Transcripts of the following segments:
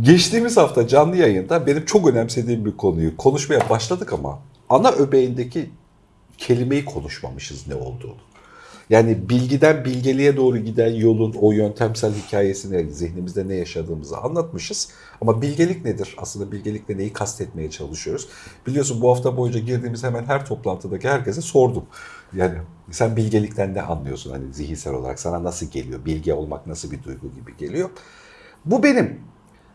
Geçtiğimiz hafta canlı yayında benim çok önemsediğim bir konuyu konuşmaya başladık ama ana öbeğindeki kelimeyi konuşmamışız ne olduğunu. Yani bilgiden bilgeliğe doğru giden yolun o yöntemsel hikayesini zihnimizde ne yaşadığımızı anlatmışız. Ama bilgelik nedir? Aslında bilgelikle neyi kastetmeye çalışıyoruz? Biliyorsun bu hafta boyunca girdiğimiz hemen her toplantıdaki herkese sordum. Yani sen bilgelikten ne anlıyorsun hani zihinsel olarak? Sana nasıl geliyor? Bilge olmak nasıl bir duygu gibi geliyor? Bu benim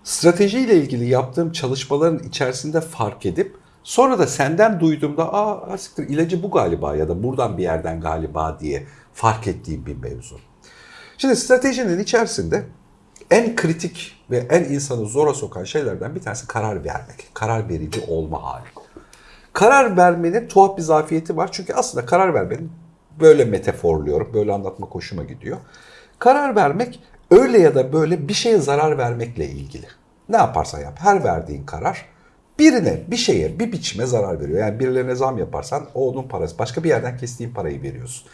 stratejiyle ilgili yaptığım çalışmaların içerisinde fark edip sonra da senden duyduğumda aa asiktir ilacı bu galiba ya da buradan bir yerden galiba diye fark ettiğim bir mevzu. Şimdi stratejinin içerisinde en kritik ve en insanı zora sokan şeylerden bir tanesi karar vermek. Karar verici olma hali. Karar vermenin tuhaf bir zafiyeti var. Çünkü aslında karar vermenin böyle metaforluyorum, böyle anlatmak hoşuma gidiyor. Karar vermek öyle ya da böyle bir şeye zarar vermekle ilgili. Ne yaparsan yap, her verdiğin karar birine, bir şeye, bir biçime zarar veriyor. Yani birilerine zam yaparsan o onun parası. Başka bir yerden kestiğin parayı veriyorsun.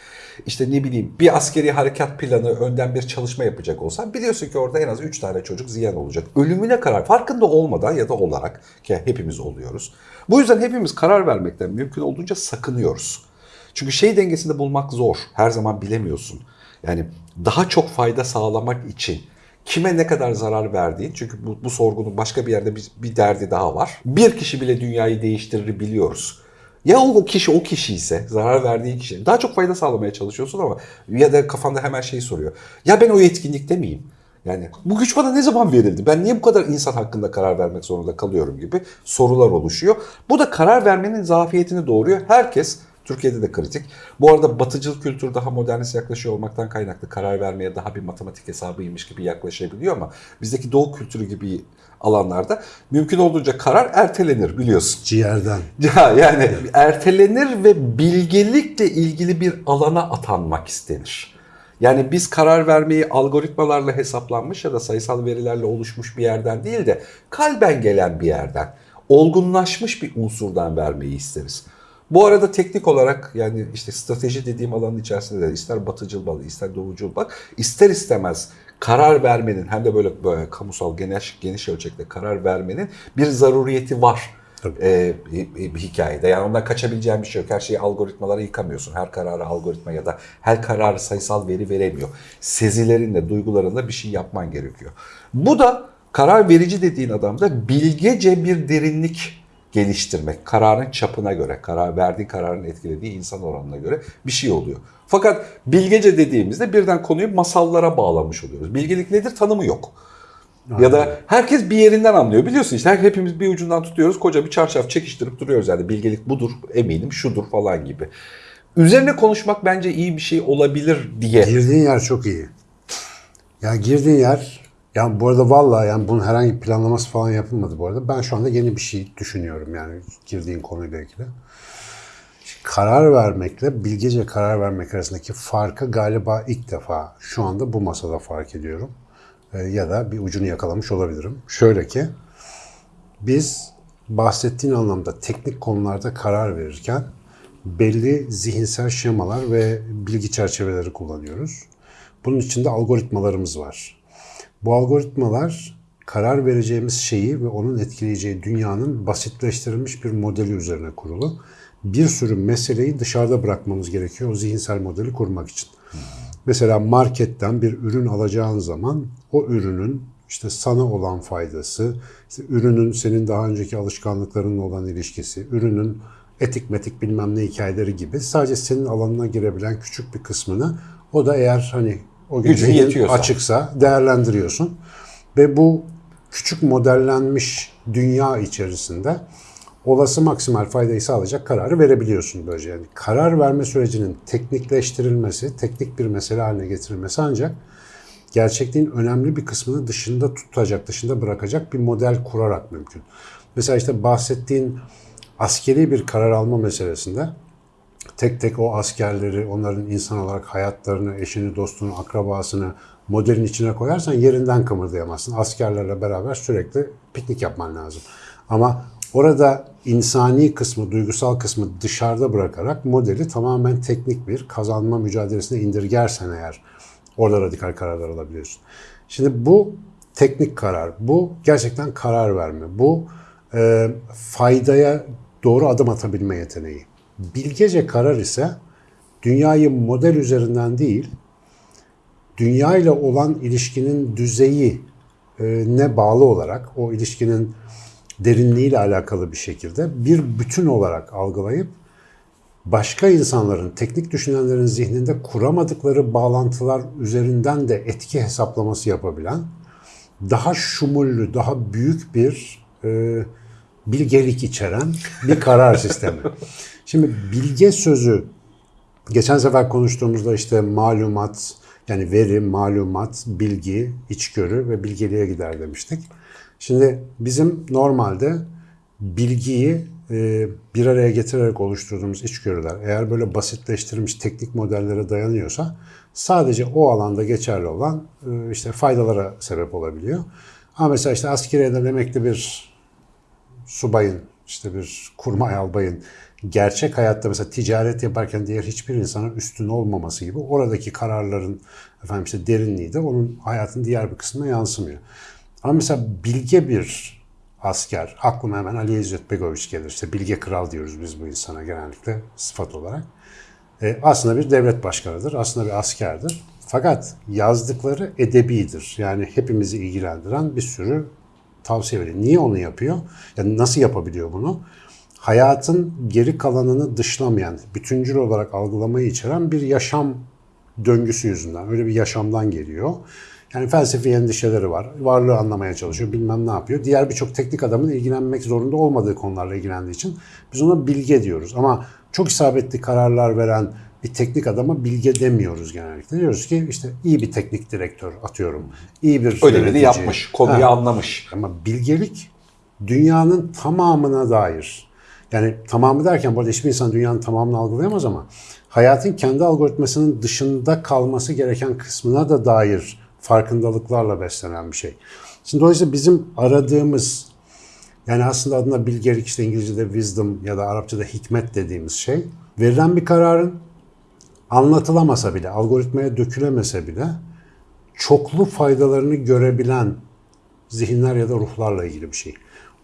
İşte ne bileyim bir askeri harekat planı önden bir çalışma yapacak olsan biliyorsun ki orada en az 3 tane çocuk ziyan olacak. Ölümüne karar farkında olmadan ya da olarak ki hepimiz oluyoruz. Bu yüzden hepimiz karar vermekten mümkün olduğunca sakınıyoruz. Çünkü şey dengesinde bulmak zor. Her zaman bilemiyorsun. Yani daha çok fayda sağlamak için kime ne kadar zarar verdiğin çünkü bu, bu sorgunun başka bir yerde bir, bir derdi daha var. Bir kişi bile dünyayı değiştirir biliyoruz. Ya o kişi o kişi ise zarar verdiği kişi daha çok fayda sağlamaya çalışıyorsun ama ya da kafanda hemen şeyi soruyor. Ya ben o yetkinlikte miyim? Yani bu güç bana ne zaman verildi? Ben niye bu kadar insan hakkında karar vermek zorunda kalıyorum gibi sorular oluşuyor. Bu da karar vermenin zafiyetini doğuruyor. Herkes Türkiye'de de kritik. Bu arada batıcıl kültür daha modernist yaklaşıyor olmaktan kaynaklı karar vermeye daha bir matematik hesabıymış gibi yaklaşabiliyor ama bizdeki doğu kültürü gibi alanlarda mümkün olduğunca karar ertelenir biliyorsun. Ciğerden. Ya yani ertelenir ve bilgelikle ilgili bir alana atanmak istenir. Yani biz karar vermeyi algoritmalarla hesaplanmış ya da sayısal verilerle oluşmuş bir yerden değil de kalben gelen bir yerden, olgunlaşmış bir unsurdan vermeyi isteriz. Bu arada teknik olarak yani işte strateji dediğim alanın içerisinde de ister batıcıl bal, ister doğucul bak, ister istemez karar vermenin hem de böyle, böyle kamusal geniş, geniş ölçekte karar vermenin bir zaruriyeti var e, bir, bir hikayede. Yani ondan kaçabileceğin bir şey yok. Her şeyi algoritmalara yıkamıyorsun. Her kararı algoritma ya da her kararı sayısal veri veremiyor. Sezilerinle, duygularınla bir şey yapman gerekiyor. Bu da karar verici dediğin adamda bilgece bir derinlik geliştirmek. Kararın çapına göre, karar verdiği kararın etkilediği insan oranına göre bir şey oluyor. Fakat bilgece dediğimizde birden konuyu masallara bağlamış oluyoruz. Bilgelik nedir? Tanımı yok. Ya da herkes bir yerinden anlıyor. Biliyorsun işte hepimiz bir ucundan tutuyoruz. Koca bir çarşaf çekiştirip duruyoruz yani. Bilgelik budur, eminim şudur falan gibi. Üzerine konuşmak bence iyi bir şey olabilir diye. Girdiğin yer çok iyi. Yani girdiğin yer, yani bu arada vallahi yani bunun herhangi bir planlaması falan yapılmadı bu arada. Ben şu anda yeni bir şey düşünüyorum yani girdiğin konuyla ilgili. Karar vermekle bilgece karar vermek arasındaki farkı galiba ilk defa şu anda bu masada fark ediyorum. Ee, ya da bir ucunu yakalamış olabilirim. Şöyle ki biz bahsettiğin anlamda teknik konularda karar verirken belli zihinsel şemalar ve bilgi çerçeveleri kullanıyoruz. Bunun içinde algoritmalarımız var. Bu algoritmalar karar vereceğimiz şeyi ve onun etkileyeceği dünyanın basitleştirilmiş bir modeli üzerine kurulu. Bir sürü meseleyi dışarıda bırakmamız gerekiyor o zihinsel modeli kurmak için. Mesela marketten bir ürün alacağın zaman o ürünün işte sana olan faydası, işte ürünün senin daha önceki alışkanlıklarınla olan ilişkisi, ürünün etik metik bilmem ne hikayeleri gibi sadece senin alanına girebilen küçük bir kısmını o da eğer hani o Gücün zihin yetiyorsa. açıksa değerlendiriyorsun. Ve bu küçük modellenmiş dünya içerisinde olası maksimal faydayı sağlayacak kararı verebiliyorsun böylece. Yani karar verme sürecinin teknikleştirilmesi, teknik bir mesele haline getirilmesi ancak gerçekliğin önemli bir kısmını dışında tutacak, dışında bırakacak bir model kurarak mümkün. Mesela işte bahsettiğin askeri bir karar alma meselesinde tek tek o askerleri, onların insan olarak hayatlarını, eşini, dostunu, akrabasını modelin içine koyarsan yerinden kımıldayamazsın. Askerlerle beraber sürekli piknik yapman lazım. Ama orada insani kısmı, duygusal kısmı dışarıda bırakarak modeli tamamen teknik bir kazanma mücadelesine indirgersen eğer orada radikal kararlar alabiliyorsun. Şimdi bu teknik karar. Bu gerçekten karar verme. Bu e, faydaya doğru adım atabilme yeteneği. Bilgece karar ise dünyayı model üzerinden değil, dünya ile olan ilişkinin düzeyi e, ne bağlı olarak o ilişkinin derinliğiyle alakalı bir şekilde bir bütün olarak algılayıp başka insanların, teknik düşünenlerin zihninde kuramadıkları bağlantılar üzerinden de etki hesaplaması yapabilen daha şumullü, daha büyük bir e, bilgelik içeren bir karar sistemi. Şimdi bilge sözü geçen sefer konuştuğumuzda işte malumat, yani veri, malumat, bilgi, içgörü ve bilgeliğe gider demiştik. Şimdi bizim normalde bilgiyi e, bir araya getirerek oluşturduğumuz içgörüler eğer böyle basitleştirilmiş teknik modellere dayanıyorsa sadece o alanda geçerli olan e, işte faydalara sebep olabiliyor. Ama mesela işte askeriyeden emekli bir subayın, işte bir kurmay albayın gerçek hayatta mesela ticaret yaparken diğer hiçbir insanın üstün olmaması gibi oradaki kararların efendim işte derinliği de onun hayatın diğer bir kısmına yansımıyor. Ama mesela bilge bir asker, aklıma hemen Ali İzzet Begoviç gelir. İşte bilge kral diyoruz biz bu insana genellikle sıfat olarak. E, aslında bir devlet başkanıdır, aslında bir askerdir. Fakat yazdıkları edebidir. Yani hepimizi ilgilendiren bir sürü tavsiye veriyor. Niye onu yapıyor? Yani nasıl yapabiliyor bunu? Hayatın geri kalanını dışlamayan, bütüncül olarak algılamayı içeren bir yaşam döngüsü yüzünden. Öyle bir yaşamdan geliyor. Yani felsefi endişeleri var. Varlığı anlamaya çalışıyor. Bilmem ne yapıyor. Diğer birçok teknik adamın ilgilenmek zorunda olmadığı konularla ilgilendiği için biz ona bilge diyoruz. Ama çok isabetli kararlar veren bir teknik adama bilge demiyoruz genellikle. Diyoruz ki işte iyi bir teknik direktör atıyorum. İyi bir Ödevini yapmış, konuyu Ha. anlamış. Ama bilgelik dünyanın tamamına dair. Yani tamamı derken bu hiçbir insan dünyanın tamamını algılayamaz ama hayatın kendi algoritmasının dışında kalması gereken kısmına da dair farkındalıklarla beslenen bir şey. Şimdi dolayısıyla bizim aradığımız yani aslında adına bilgelik işte İngilizce'de wisdom ya da Arapça'da hikmet dediğimiz şey verilen bir kararın anlatılamasa bile, algoritmaya dökülemese bile çoklu faydalarını görebilen zihinler ya da ruhlarla ilgili bir şey.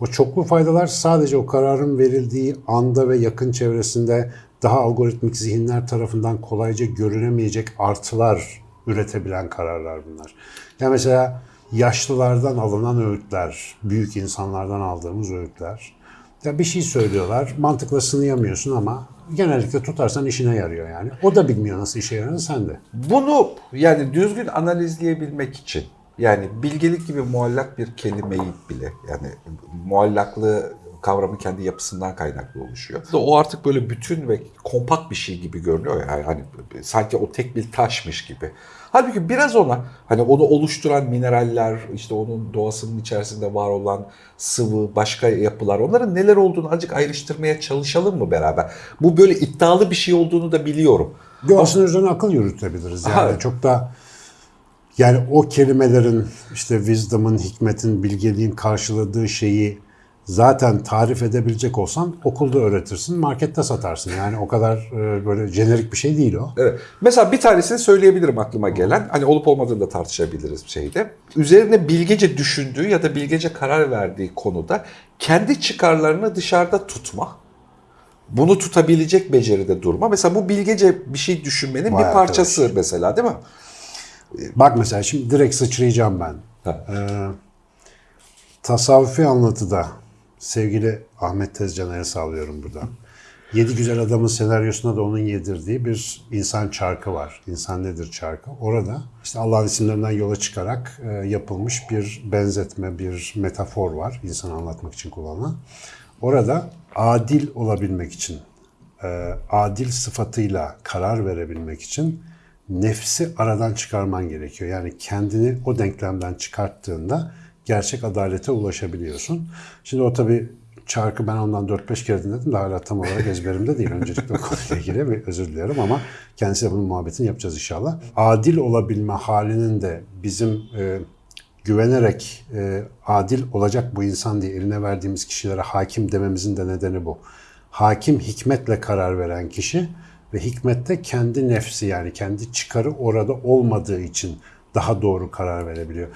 O çoklu faydalar sadece o kararın verildiği anda ve yakın çevresinde daha algoritmik zihinler tarafından kolayca görünemeyecek artılar üretebilen kararlar bunlar. Yani mesela yaşlılardan alınan öğütler, büyük insanlardan aldığımız öğütler. Ya bir şey söylüyorlar, mantıkla sınayamıyorsun ama genellikle tutarsan işine yarıyor yani. O da bilmiyor nasıl işe yaradığını sen de. Bunu yani düzgün analizleyebilmek için yani bilgelik gibi muallak bir kelimeyi bile yani muallaklığı kavramı kendi yapısından kaynaklı oluşuyor. O artık böyle bütün ve kompakt bir şey gibi görünüyor yani hani sanki o tek bir taşmış gibi. Halbuki biraz ona hani onu oluşturan mineraller, işte onun doğasının içerisinde var olan sıvı, başka yapılar onların neler olduğunu azıcık ayrıştırmaya çalışalım mı beraber? Bu böyle iddialı bir şey olduğunu da biliyorum. Yo, aslında üzerine akıl yürütebiliriz. Yani Ha. çok da yani o kelimelerin işte wisdom'ın, hikmetin, bilgeliğin karşıladığı şeyi zaten tarif edebilecek olsan okulda öğretirsin, markette satarsın. Yani o kadar e, böyle jenerik bir şey değil o. Evet. Mesela bir tanesini söyleyebilirim aklıma gelen. Hani olup olmadığını da tartışabiliriz bir şeyde. Üzerine bilgece düşündüğü ya da bilgece karar verdiği konuda kendi çıkarlarını dışarıda tutma. Bunu tutabilecek beceride durma. Mesela bu bilgece bir şey düşünmenin Vay bir parçası mesela değil mi? Bak mesela şimdi direkt sıçrayacağım ben. Ee, tasavvufi anlatıda sevgili Ahmet Tezcan'a el sağlıyorum burada. Yedi Güzel Adamın senaryosuna da onun yedirdiği bir insan çarkı var. İnsan nedir çarkı? Orada işte Allah'ın isimlerinden yola çıkarak e, yapılmış bir benzetme, bir metafor var. insanı anlatmak için kullanılan. Orada adil olabilmek için, e, adil sıfatıyla karar verebilmek için nefsi aradan çıkarman gerekiyor. Yani kendini o denklemden çıkarttığında gerçek adalete ulaşabiliyorsun. Şimdi o tabii çarkı ben ondan 4-5 kere dinledim de hala tam olarak ezberimde değil. Öncelikle o konuyla ilgili bir özür diliyorum ama kendisiyle bunun muhabbetini yapacağız inşallah. Adil olabilme halinin de bizim e, güvenerek e, adil olacak bu insan diye eline verdiğimiz kişilere hakim dememizin de nedeni bu. Hakim hikmetle karar veren kişi ve hikmette kendi nefsi yani kendi çıkarı orada olmadığı için daha doğru karar verebiliyor.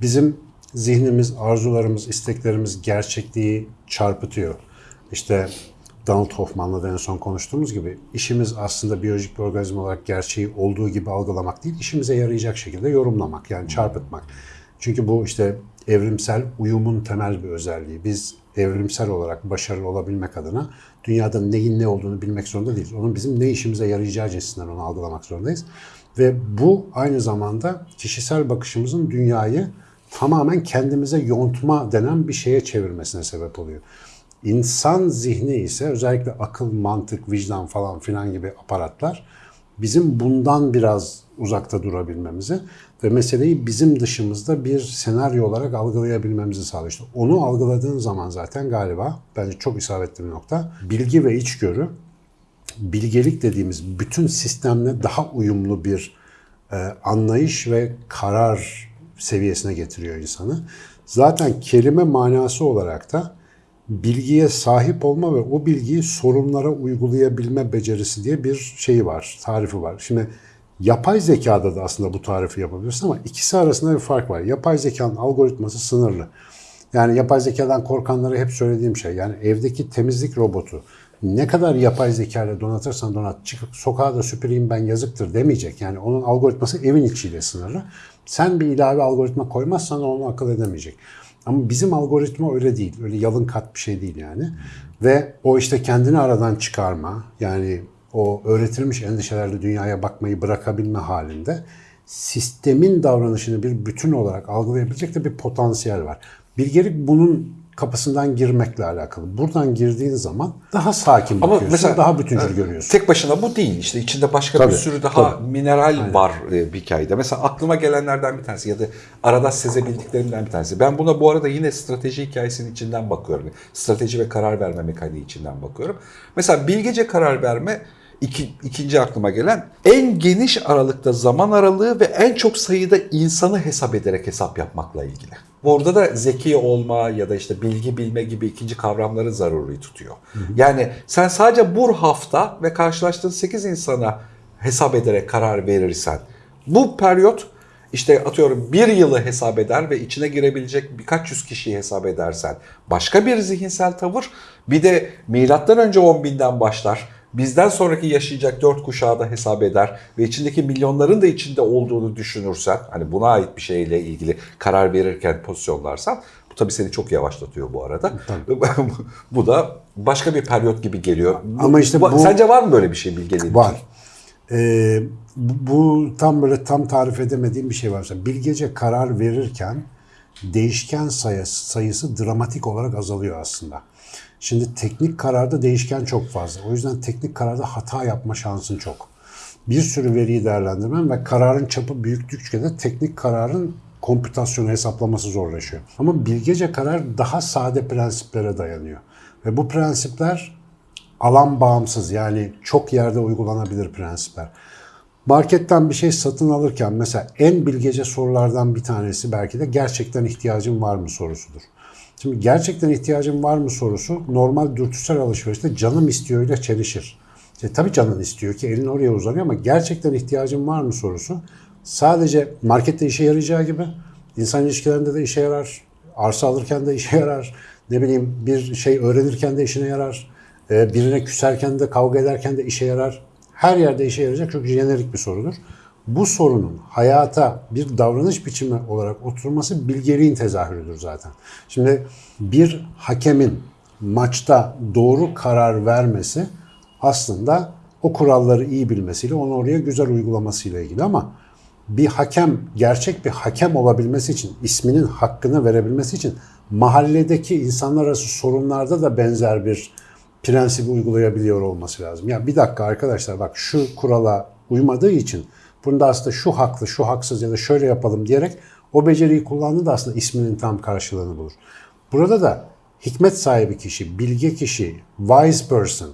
Bizim zihnimiz, arzularımız, isteklerimiz gerçekliği çarpıtıyor. İşte Donald Hoffman'la da en son konuştuğumuz gibi işimiz aslında biyolojik bir organizma olarak gerçeği olduğu gibi algılamak değil, işimize yarayacak şekilde yorumlamak yani çarpıtmak. Çünkü bu işte evrimsel uyumun temel bir özelliği. Biz evrimsel olarak başarılı olabilmek adına dünyada neyin ne olduğunu bilmek zorunda değiliz. Onun bizim ne işimize yarayacağı cinsinden onu algılamak zorundayız. Ve bu aynı zamanda kişisel bakışımızın dünyayı tamamen kendimize yontma denen bir şeye çevirmesine sebep oluyor. İnsan zihni ise özellikle akıl, mantık, vicdan falan filan gibi aparatlar bizim bundan biraz uzakta durabilmemizi ve meseleyi bizim dışımızda bir senaryo olarak algılayabilmemizi sağlıyor. İşte onu algıladığın zaman zaten galiba bence çok isabetli bir nokta. Bilgi ve içgörü bilgelik dediğimiz bütün sistemle daha uyumlu bir e, anlayış ve karar seviyesine getiriyor insanı. Zaten kelime manası olarak da bilgiye sahip olma ve o bilgiyi sorunlara uygulayabilme becerisi diye bir şeyi var, tarifi var. Şimdi yapay zekada da aslında bu tarifi yapabilirsin ama ikisi arasında bir fark var. Yapay zekanın algoritması sınırlı. Yani yapay zekadan korkanlara hep söylediğim şey yani evdeki temizlik robotu ne kadar yapay zeka ile donatırsan donat çıkıp sokağa da süpüreyim ben yazıktır demeyecek. Yani onun algoritması evin içiyle sınırlı. Sen bir ilave algoritma koymazsan onu akıl edemeyecek. Ama bizim algoritma öyle değil. Öyle yalın kat bir şey değil yani. Ve o işte kendini aradan çıkarma yani o öğretilmiş endişelerle dünyaya bakmayı bırakabilme halinde sistemin davranışını bir bütün olarak algılayabilecek de bir potansiyel var. Bilgelik bunun kapısından girmekle alakalı. Buradan girdiğin zaman daha sakin Ama bakıyorsun, mesela daha bütüncül görüyorsun. Tek başına bu değil. İşte içinde başka Tabii, bir sürü daha tabii. mineral var e, bir hikayede. Mesela aklıma gelenlerden bir tanesi ya da arada sezebildiklerimden bir tanesi. Ben buna bu arada yine strateji hikayesinin içinden bakıyorum. Strateji ve karar verme mekaniği içinden bakıyorum. Mesela bilgece karar verme iki, ikinci aklıma gelen en geniş aralıkta zaman aralığı ve en çok sayıda insanı hesap ederek hesap yapmakla ilgili. Orada da zeki olma ya da işte bilgi bilme gibi ikinci kavramları zaruri tutuyor. Yani sen sadece bu hafta ve karşılaştığın 8 insana hesap ederek karar verirsen bu periyot işte atıyorum bir yılı hesap eder ve içine girebilecek birkaç yüz kişiyi hesap edersen başka bir zihinsel tavır bir de milattan önce 10 binden başlar bizden sonraki yaşayacak dört kuşağı da hesap eder ve içindeki milyonların da içinde olduğunu düşünürsen hani buna ait bir şeyle ilgili karar verirken pozisyonlarsan bu tabii seni çok yavaşlatıyor bu arada. bu da başka bir periyot gibi geliyor. Ama işte bu- Sence var mı böyle bir şey bilgeliğin Var. için? Ee, bu bu tam böyle tam tarif edemediğim bir şey var. Mesela bilgece karar verirken değişken sayısı, sayısı dramatik olarak azalıyor aslında. Şimdi teknik kararda değişken çok fazla. O yüzden teknik kararda hata yapma şansın çok. Bir sürü veriyi değerlendirmen ve kararın çapı büyüktükçe de teknik kararın kompütasyonu hesaplaması zorlaşıyor. Ama bilgece karar daha sade prensiplere dayanıyor. Ve bu prensipler alan bağımsız yani çok yerde uygulanabilir prensipler. Marketten bir şey satın alırken mesela en bilgece sorulardan bir tanesi belki de gerçekten ihtiyacın var mı sorusudur. Şimdi gerçekten ihtiyacın var mı sorusu normal dürtüsel alışverişte canım istiyor ile çelişir. E, tabii canın istiyor ki elin oraya uzanıyor ama gerçekten ihtiyacın var mı sorusu sadece markette işe yarayacağı gibi insan ilişkilerinde de işe yarar, arsa alırken de işe yarar, ne bileyim bir şey öğrenirken de işine yarar, e, birine küserken de kavga ederken de işe yarar. Her yerde işe yarayacak çok jenerik bir sorudur. Bu sorunun hayata bir davranış biçimi olarak oturması bilgeliğin tezahürüdür zaten. Şimdi bir hakemin maçta doğru karar vermesi aslında o kuralları iyi bilmesiyle onu oraya güzel uygulamasıyla ilgili ama bir hakem gerçek bir hakem olabilmesi için isminin hakkını verebilmesi için mahalledeki insanlar arası sorunlarda da benzer bir prensibi uygulayabiliyor olması lazım. Ya bir dakika arkadaşlar bak şu kurala uymadığı için bunda aslında şu haklı, şu haksız ya da şöyle yapalım diyerek o beceriyi kullandığı da aslında isminin tam karşılığını bulur. Burada da hikmet sahibi kişi, bilge kişi, wise person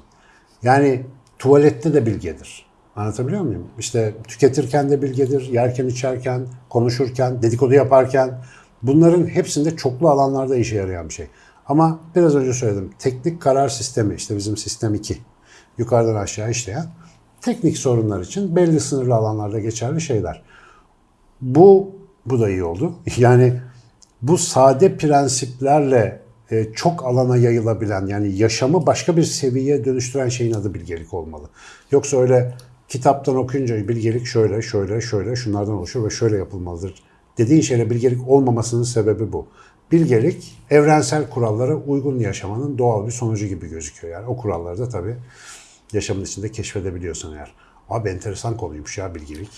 yani tuvalette de bilgedir. Anlatabiliyor muyum? İşte tüketirken de bilgedir, yerken içerken, konuşurken, dedikodu yaparken bunların hepsinde çoklu alanlarda işe yarayan bir şey. Ama biraz önce söyledim. Teknik karar sistemi işte bizim sistem 2. Yukarıdan aşağı işleyen teknik sorunlar için belli sınırlı alanlarda geçerli şeyler. Bu bu da iyi oldu. Yani bu sade prensiplerle e, çok alana yayılabilen yani yaşamı başka bir seviyeye dönüştüren şeyin adı bilgelik olmalı. Yoksa öyle kitaptan okuyunca bilgelik şöyle şöyle şöyle şunlardan oluşur ve şöyle yapılmalıdır. Dediğin şeyle bilgelik olmamasının sebebi bu. Bilgelik evrensel kurallara uygun yaşamanın doğal bir sonucu gibi gözüküyor. Yani o kuralları da tabii yaşamın içinde keşfedebiliyorsun eğer. Abi enteresan konuymuş ya bilgelik.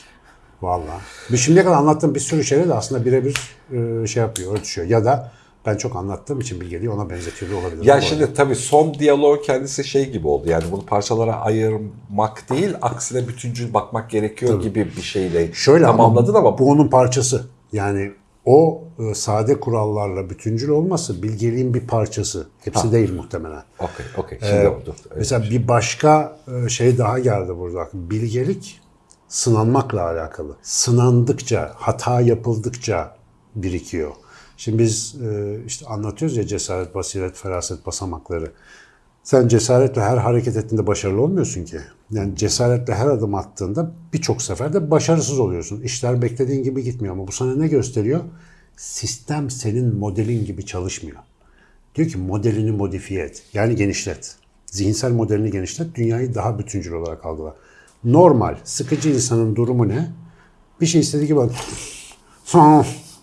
Vallahi. Bir şimdiye kadar anlattığım bir sürü şeyle de aslında birebir e, şey yapıyor, örtüşüyor. Ya da ben çok anlattığım için bilgeliği ona benzetiyor olabilir. Ya şimdi tabii son diyalog kendisi şey gibi oldu. Yani bunu parçalara ayırmak değil, aksine bütüncül bakmak gerekiyor gibi bir şeyle Şöyle tamamladın ama, bu onun parçası. Yani o e, sade kurallarla bütüncül olması bilgeliğin bir parçası. Hepsi değil muhtemelen. okey okey şimdi oldu. Evet. Mesela bir başka e, şey daha geldi burada. Bilgelik sınanmakla alakalı. Sınandıkça, hata yapıldıkça birikiyor. Şimdi biz e, işte anlatıyoruz ya cesaret, basiret, feraset basamakları. Sen cesaretle her hareket ettiğinde başarılı olmuyorsun ki. Yani cesaretle her adım attığında birçok seferde başarısız oluyorsun. İşler beklediğin gibi gitmiyor ama bu sana ne gösteriyor? Sistem senin modelin gibi çalışmıyor. Diyor ki modelini modifiye et. Yani genişlet. Zihinsel modelini genişlet. Dünyayı daha bütüncül olarak algıla. Normal, sıkıcı insanın durumu ne? Bir şey istediği gibi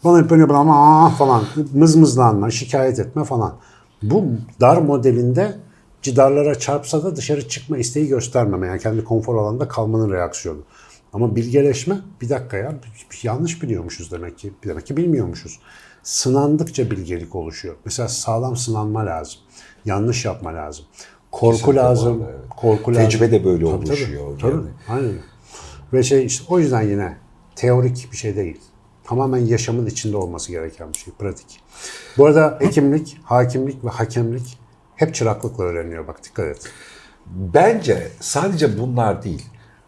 bana hep böyle ama falan mızmızlanma, şikayet etme falan. Bu dar modelinde cidarlara çarpsa da dışarı çıkma isteği göstermeme. Yani kendi konfor alanında kalmanın reaksiyonu. Ama bilgeleşme bir dakika ya yanlış biliyormuşuz demek ki. Demek ki bilmiyormuşuz. Sınandıkça bilgelik oluşuyor. Mesela sağlam sınanma lazım. Yanlış yapma lazım. Korku Kesinlikle lazım. arada, evet. Korku Tecrübe lazım. de böyle Tabii, oluşuyor Tabii, yani. tabii. Aynen. Ve şey işte o yüzden yine teorik bir şey değil. Tamamen yaşamın içinde olması gereken bir şey. Pratik. Bu arada hekimlik, hakimlik ve hakemlik hep çıraklıkla öğreniyor. Bak dikkat et. Bence sadece bunlar değil.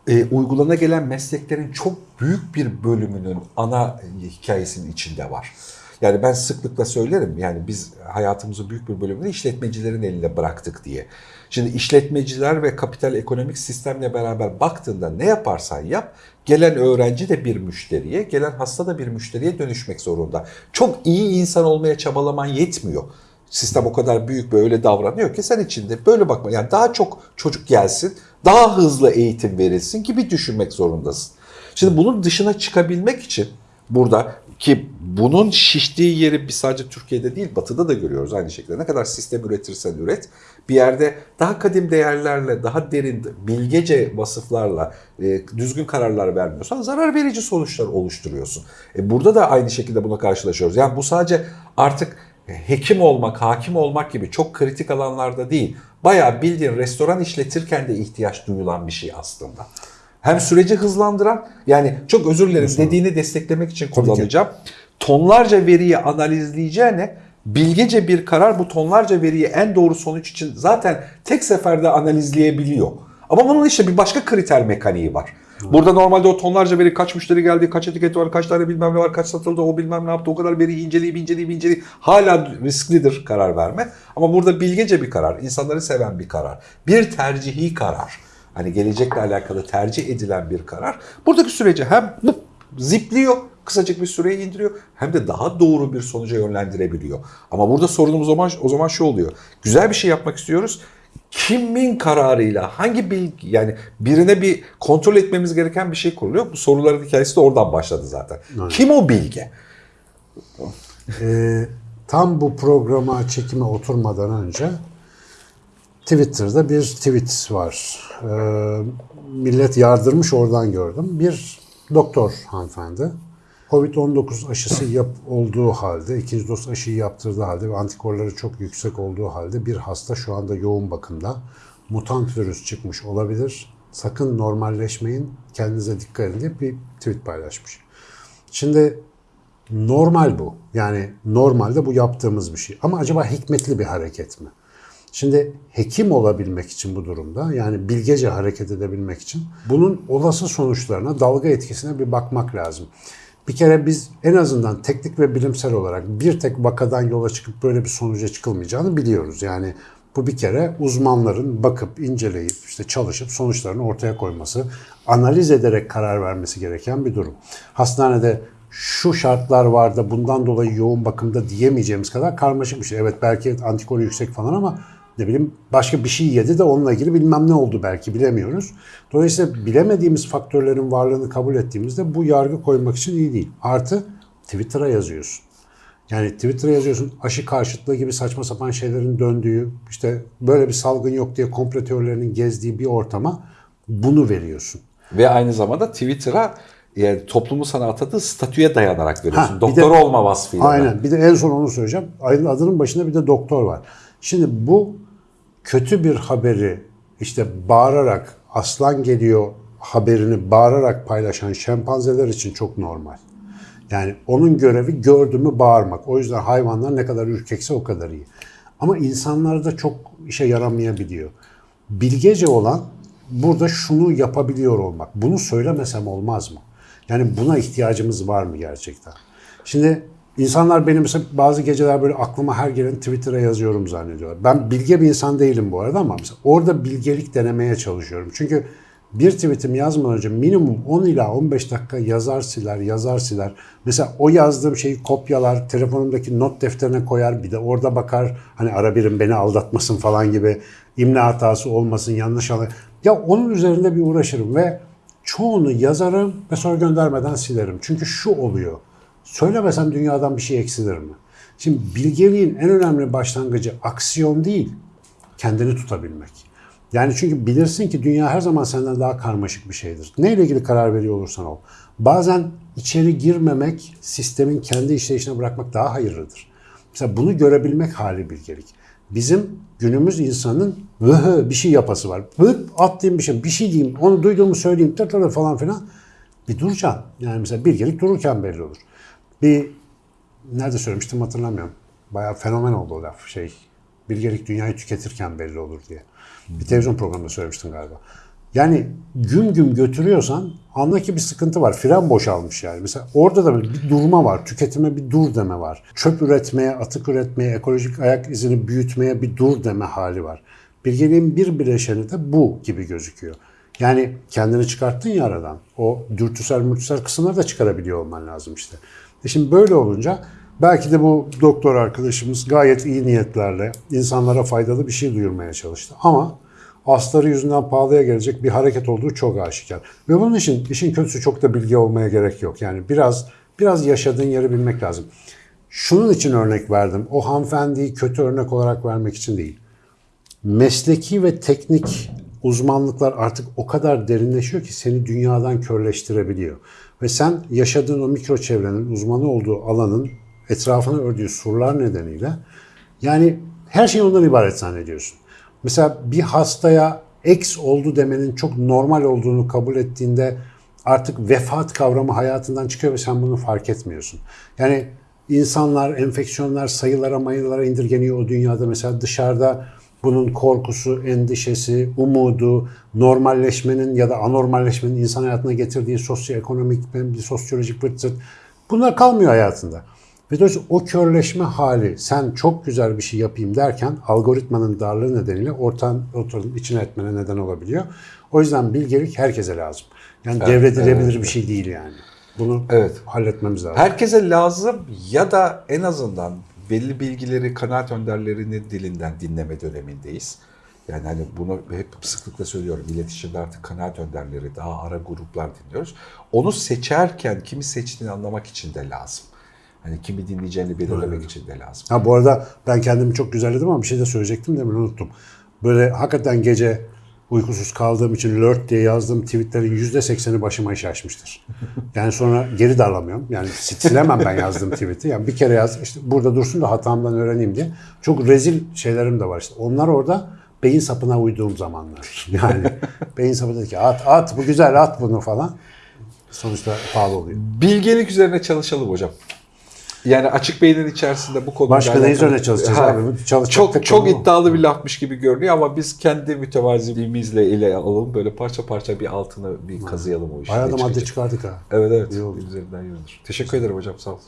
E, uygulana gelen mesleklerin çok büyük bir bölümünün ana hikayesinin içinde var. Yani ben sıklıkla söylerim yani biz hayatımızın büyük bir bölümünü işletmecilerin eline bıraktık diye. Şimdi işletmeciler ve kapital ekonomik sistemle beraber baktığında ne yaparsan yap gelen öğrenci de bir müşteriye, gelen hasta da bir müşteriye dönüşmek zorunda. Çok iyi insan olmaya çabalaman yetmiyor. Sistem o kadar büyük ve öyle davranıyor ki sen içinde böyle bakma. Yani daha çok çocuk gelsin, daha hızlı eğitim verilsin gibi düşünmek zorundasın. Şimdi bunun dışına çıkabilmek için burada ki bunun şiştiği yeri biz sadece Türkiye'de değil batıda da görüyoruz aynı şekilde. Ne kadar sistem üretirsen üret bir yerde daha kadim değerlerle, daha derin bilgece vasıflarla e, düzgün kararlar vermiyorsan zarar verici sonuçlar oluşturuyorsun. E, burada da aynı şekilde buna karşılaşıyoruz. Yani bu sadece artık hekim olmak, hakim olmak gibi çok kritik alanlarda değil. Bayağı bildiğin restoran işletirken de ihtiyaç duyulan bir şey aslında. Hem süreci hızlandıran yani çok özür dilerim dediğini desteklemek için kullanacağım. Tonlarca veriyi analizleyeceğine bilgece bir karar bu tonlarca veriyi en doğru sonuç için zaten tek seferde analizleyebiliyor. Ama bunun işte bir başka kriter mekaniği var. Burada normalde o tonlarca veri kaç müşteri geldi, kaç etiket var, kaç tane bilmem ne var, kaç satıldı, o bilmem ne yaptı, o kadar veriyi inceleyip inceleyip inceleyip hala risklidir karar verme. Ama burada bilgece bir karar, insanları seven bir karar, bir tercihi karar. Hani gelecekle alakalı tercih edilen bir karar. Buradaki süreci hem zipliyor, kısacık bir süreyi indiriyor hem de daha doğru bir sonuca yönlendirebiliyor. Ama burada sorunumuz o zaman, o zaman şu oluyor. Güzel bir şey yapmak istiyoruz. Kimin kararıyla hangi bilgi yani birine bir kontrol etmemiz gereken bir şey kuruluyor. Bu soruların hikayesi de oradan başladı zaten. Kim o bilge? Ee, tam bu programa çekime oturmadan önce Twitter'da bir tweet var. Ee, millet yardırmış oradan gördüm. Bir doktor hanımefendi. Covid-19 aşısı yap olduğu halde, ikinci doz aşıyı yaptırdığı halde ve antikorları çok yüksek olduğu halde bir hasta şu anda yoğun bakımda. Mutant virüs çıkmış olabilir. Sakın normalleşmeyin, kendinize dikkat edin diye bir tweet paylaşmış. Şimdi normal bu. Yani normalde bu yaptığımız bir şey. Ama acaba hikmetli bir hareket mi? Şimdi hekim olabilmek için bu durumda yani bilgece hareket edebilmek için bunun olası sonuçlarına, dalga etkisine bir bakmak lazım. Bir kere biz en azından teknik ve bilimsel olarak bir tek vakadan yola çıkıp böyle bir sonuca çıkılmayacağını biliyoruz. Yani bu bir kere uzmanların bakıp, inceleyip, işte çalışıp sonuçlarını ortaya koyması, analiz ederek karar vermesi gereken bir durum. Hastanede şu şartlar var da bundan dolayı yoğun bakımda diyemeyeceğimiz kadar karmaşık bir şey. Evet belki antikoru yüksek falan ama ne bileyim başka bir şey yedi de onunla ilgili bilmem ne oldu belki bilemiyoruz. Dolayısıyla bilemediğimiz faktörlerin varlığını kabul ettiğimizde bu yargı koymak için iyi değil. Artı Twitter'a yazıyorsun. Yani Twitter'a yazıyorsun aşı karşıtlığı gibi saçma sapan şeylerin döndüğü, işte böyle bir salgın yok diye komplo teorilerinin gezdiği bir ortama bunu veriyorsun. Ve aynı zamanda Twitter'a yani toplumu sana atadığı statüye dayanarak veriyorsun. Ha, Doktor de- olma vasfıyla. da. Aynen. Bir de en son onu söyleyeceğim. Adının başında bir de doktor var. Şimdi bu kötü bir haberi işte bağırarak aslan geliyor haberini bağırarak paylaşan şempanzeler için çok normal. Yani onun görevi gördü mü bağırmak. O yüzden hayvanlar ne kadar ürkekse o kadar iyi. Ama insanlarda çok işe yaramayabiliyor. Bilgece olan burada şunu yapabiliyor olmak. Bunu söylemesem olmaz mı? Yani buna ihtiyacımız var mı gerçekten? Şimdi insanlar benim mesela bazı geceler böyle aklıma her gelen Twitter'a yazıyorum zannediyorlar. Ben bilge bir insan değilim bu arada ama mesela orada bilgelik denemeye çalışıyorum. Çünkü bir tweetimi yazmadan önce minimum 10 ila 15 dakika yazar siler, yazar siler. Mesela o yazdığım şeyi kopyalar, telefonumdaki not defterine koyar, bir de orada bakar. Hani ara birim beni aldatmasın falan gibi imla hatası olmasın, yanlış anla. Ya onun üzerinde bir uğraşırım ve çoğunu yazarım ve sonra göndermeden silerim. Çünkü şu oluyor. Söylemesem dünyadan bir şey eksilir mi? Şimdi bilgeliğin en önemli başlangıcı aksiyon değil, kendini tutabilmek. Yani çünkü bilirsin ki dünya her zaman senden daha karmaşık bir şeydir. Neyle ilgili karar veriyor olursan ol. Bazen içeri girmemek, sistemin kendi işleyişine bırakmak daha hayırlıdır. Mesela bunu görebilmek hali bilgelik. Bizim günümüz insanın bir şey yapası var. Vıp atlayayım bir şey, bir şey diyeyim, onu duyduğumu söyleyeyim, tır tır falan filan. Bir duracaksın. Yani mesela bilgelik dururken belli olur. Bir nerede söylemiştim hatırlamıyorum. Bayağı fenomen oldu o laf şey. Bilgelik dünyayı tüketirken belli olur diye. Bir televizyon programında söylemiştim galiba. Yani güm güm götürüyorsan anla ki bir sıkıntı var. Fren boşalmış yani. Mesela orada da bir durma var. Tüketime bir dur deme var. Çöp üretmeye, atık üretmeye, ekolojik ayak izini büyütmeye bir dur deme hali var. Bilgeliğin bir bileşeni de bu gibi gözüküyor. Yani kendini çıkarttın ya aradan. O dürtüsel mürtüsel kısımları da çıkarabiliyor olman lazım işte. E şimdi böyle olunca belki de bu doktor arkadaşımız gayet iyi niyetlerle insanlara faydalı bir şey duyurmaya çalıştı. Ama asları yüzünden pahalıya gelecek bir hareket olduğu çok aşikar. Ve bunun için işin kötüsü çok da bilgi olmaya gerek yok. Yani biraz biraz yaşadığın yeri bilmek lazım. Şunun için örnek verdim. O hanımefendiyi kötü örnek olarak vermek için değil mesleki ve teknik uzmanlıklar artık o kadar derinleşiyor ki seni dünyadan körleştirebiliyor. Ve sen yaşadığın o mikro çevrenin, uzmanı olduğu alanın etrafına ördüğü surlar nedeniyle yani her şey ondan ibaret zannediyorsun. Mesela bir hastaya X oldu demenin çok normal olduğunu kabul ettiğinde artık vefat kavramı hayatından çıkıyor ve sen bunu fark etmiyorsun. Yani insanlar, enfeksiyonlar sayılara mayılara indirgeniyor o dünyada. Mesela dışarıda bunun korkusu, endişesi, umudu, normalleşmenin ya da anormalleşmenin insan hayatına getirdiği sosyoekonomik, bir sosyolojik vırt zırt bunlar kalmıyor hayatında. Ve dolayısıyla o körleşme hali sen çok güzel bir şey yapayım derken algoritmanın darlığı nedeniyle ortan, ortanın içine etmene neden olabiliyor. O yüzden bilgelik herkese lazım. Yani devredilebilir bir şey değil yani. Bunu Evet. halletmemiz lazım. Herkese lazım ya da en azından belli bilgileri kanaat önderlerinin dilinden dinleme dönemindeyiz. Yani hani bunu hep sıklıkla söylüyorum. İletişimde artık kanaat önderleri, daha ara gruplar dinliyoruz. Onu seçerken kimi seçtiğini anlamak için de lazım. Hani kimi dinleyeceğini belirlemek için de lazım. Ha bu arada ben kendimi çok güzelledim ama bir şey de söyleyecektim demin unuttum. Böyle hakikaten gece uykusuz kaldığım için lört diye yazdığım tweetlerin yüzde sekseni başıma iş açmıştır. Yani sonra geri darlamıyorum. Yani silemem ben yazdığım tweet'i. Yani bir kere yaz, işte burada dursun da hatamdan öğreneyim diye. Çok rezil şeylerim de var işte. Onlar orada beyin sapına uyduğum zamanlar. Yani beyin sapı dedi ki at at bu güzel at bunu falan. Sonuçta pahalı oluyor. Bilgelik üzerine çalışalım hocam. Yani açık beynin içerisinde bu konuyla Başka alakalı- üzerine çalışacağız Ha, abi? Çok çok iddialı bir lafmış gibi görünüyor ama biz kendi mütevaziliğimizle ile alalım. Böyle parça parça bir altını bir kazıyalım o işi. Bayağı da madde çıkardık ha. Evet evet. İyi oldu. Üzerinden yürünür. Teşekkür ederim hocam sağ olun.